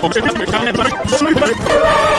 Thank you.